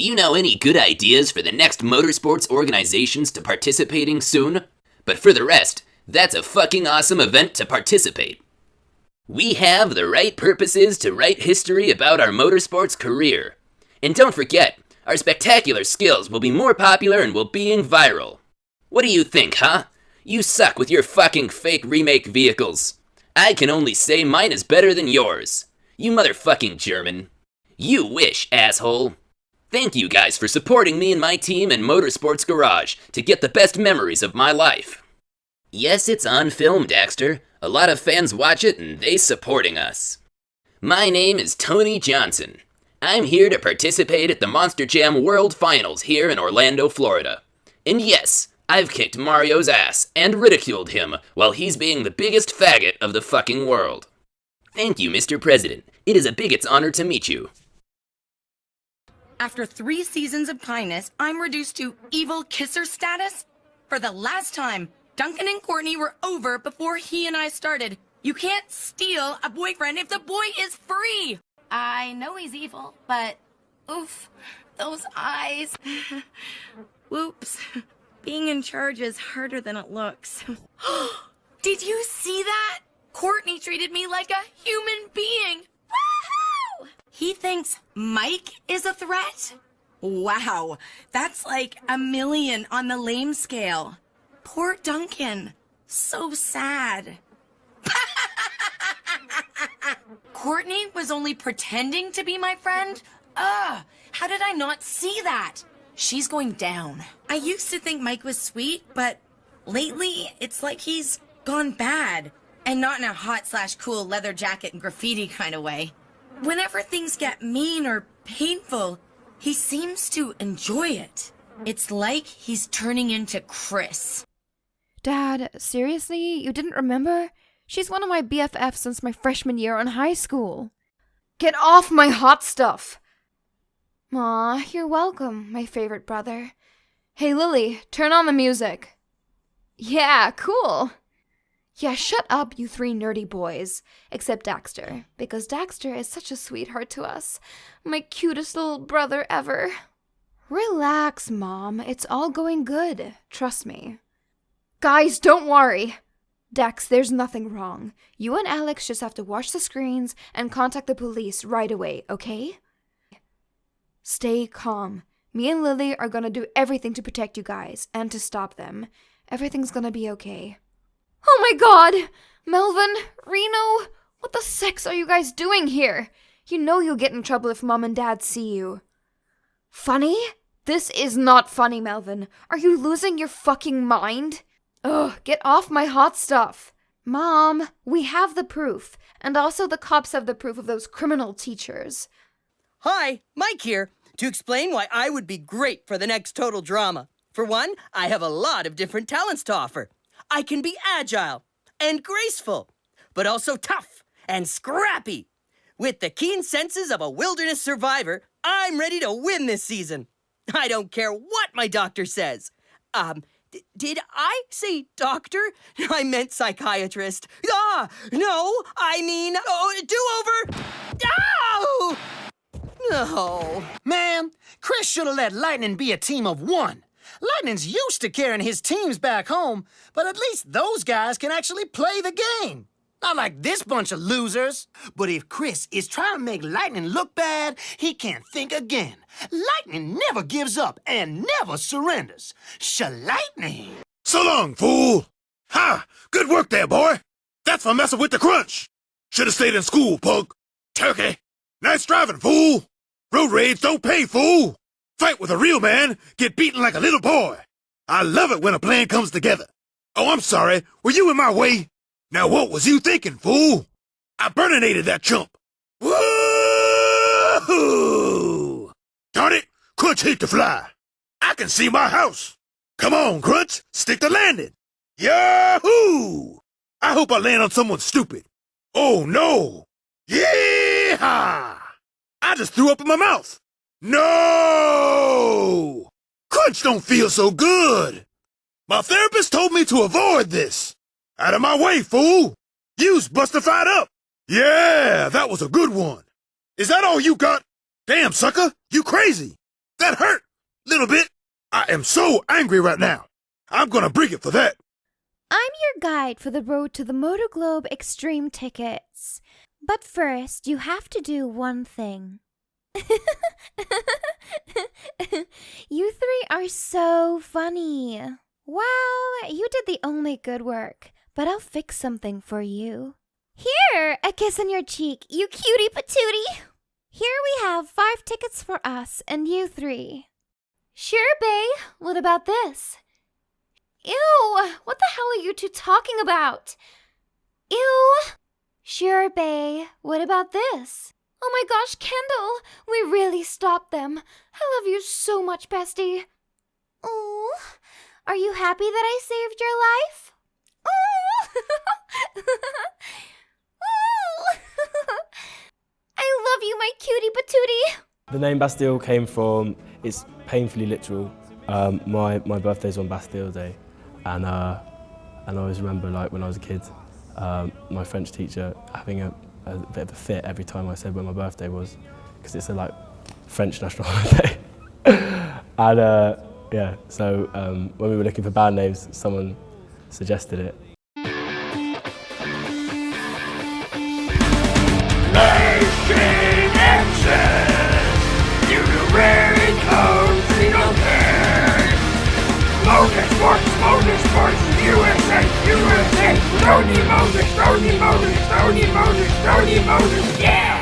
you know any good ideas for the next motorsports organizations to participating soon? But for the rest, that's a fucking awesome event to participate. We have the right purposes to write history about our motorsports career. And don't forget, our spectacular skills will be more popular and will being viral. What do you think, huh? You suck with your fucking fake remake vehicles. I can only say mine is better than yours. You motherfucking German. You wish, asshole. Thank you guys for supporting me and my team in Motorsports Garage to get the best memories of my life. Yes, it's on film, Daxter. A lot of fans watch it and they supporting us. My name is Tony Johnson. I'm here to participate at the Monster Jam World Finals here in Orlando, Florida. And yes, I've kicked Mario's ass and ridiculed him while he's being the biggest faggot of the fucking world. Thank you, Mr. President. It is a bigot's honor to meet you. After three seasons of kindness, I'm reduced to evil kisser status? For the last time, Duncan and Courtney were over before he and I started. You can't steal a boyfriend if the boy is free! I know he's evil, but oof, those eyes. Whoops. Being in charge is harder than it looks. Did you see that? Courtney treated me like a human being. He thinks Mike is a threat? Wow, that's like a million on the lame scale. Poor Duncan. So sad. Courtney was only pretending to be my friend? Ugh, how did I not see that? She's going down. I used to think Mike was sweet, but lately it's like he's gone bad. And not in a hot slash cool leather jacket and graffiti kind of way. Whenever things get mean or painful, he seems to enjoy it. It's like he's turning into Chris. Dad, seriously? You didn't remember? She's one of my BFFs since my freshman year in high school. Get off my hot stuff! Aw, you're welcome, my favorite brother. Hey, Lily, turn on the music. Yeah, cool. Yeah, shut up, you three nerdy boys. Except Daxter, because Daxter is such a sweetheart to us. My cutest little brother ever. Relax, Mom. It's all going good. Trust me. Guys, don't worry. Dex, there's nothing wrong. You and Alex just have to watch the screens and contact the police right away, okay? Stay calm. Me and Lily are gonna do everything to protect you guys and to stop them. Everything's gonna be okay. Oh my god! Melvin, Reno, what the sex are you guys doing here? You know you'll get in trouble if mom and dad see you. Funny? This is not funny, Melvin. Are you losing your fucking mind? Ugh, get off my hot stuff. Mom, we have the proof, and also the cops have the proof of those criminal teachers. Hi, Mike here, to explain why I would be great for the next Total Drama. For one, I have a lot of different talents to offer. I can be agile and graceful, but also tough and scrappy. With the keen senses of a wilderness survivor, I'm ready to win this season. I don't care what my doctor says. Um, did I say doctor? I meant psychiatrist. Ah, no, I mean, oh, do over. Oh! No. Man, Chris should have let Lightning be a team of one. Lightning's used to carrying his teams back home, but at least those guys can actually play the game. Not like this bunch of losers. But if Chris is trying to make Lightning look bad, he can't think again. Lightning never gives up and never surrenders. Lightning. So long, fool! Ha! Good work there, boy! That's for messing with the crunch! Should have stayed in school, punk. Turkey! Nice driving, fool! Road rage don't pay, fool! Fight with a real man, get beaten like a little boy. I love it when a plan comes together. Oh, I'm sorry. Were you in my way? Now what was you thinking, fool? I burninated that chump. Woohoo! Darn it, Crunch hate to fly. I can see my house. Come on, Crunch, stick the landing. Yahoo! I hope I land on someone stupid. Oh, no! Yeehaw! I just threw up in my mouth. No! Crunch don't feel so good. My therapist told me to avoid this. Out of my way, fool! You's bustified up! Yeah, that was a good one. Is that all you got? Damn, sucker, you crazy! That hurt! Little bit. I am so angry right now. I'm gonna bring it for that. I'm your guide for the road to the Motor Globe Extreme tickets. But first, you have to do one thing. you three are so funny. Well, you did the only good work, but I'll fix something for you. Here, a kiss on your cheek, you cutie patootie. Here we have five tickets for us and you three. Sure, Bay. What about this? Ew! What the hell are you two talking about? Ew! Sure, Bay. What about this? Oh my gosh, Kendall! We really stopped them. I love you so much, bestie. Oh, are you happy that I saved your life? Oh! I love you, my cutie patootie. The name Bastille came from, it's painfully literal. Um, my, my birthday's on Bastille Day, and, uh, and I always remember like when I was a kid, um, my French teacher having a, a bit of a fit every time I said when my birthday was, because it's a like French national holiday. and uh, yeah, so um, when we were looking for band names, someone suggested it. Motorsports, Motorsports, USA, USA, Motors, Stony Motors, Stony Motors, Stony Motors, yeah!